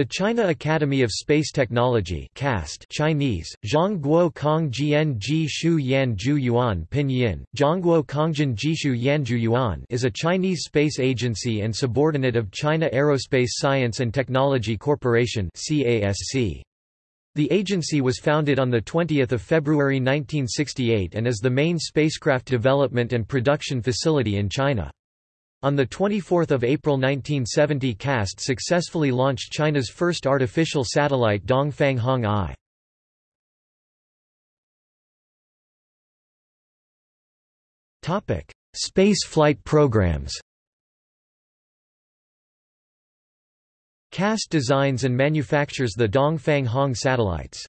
The China Academy of Space Technology CAST Chinese, Zhongguo Kongjian Ji Shu Yan Yuan Pinyin, Zhongguo Kongjian Jishu Yanjiu Yuan is a Chinese space agency and subordinate of China Aerospace Science and Technology Corporation CASC. The agency was founded on 20 February 1968 and is the main spacecraft development and production facility in China. On 24 April 1970 CAST successfully launched China's first artificial satellite Dongfang Hong I. Space flight programs CAST designs and manufactures the Dongfang Hong satellites.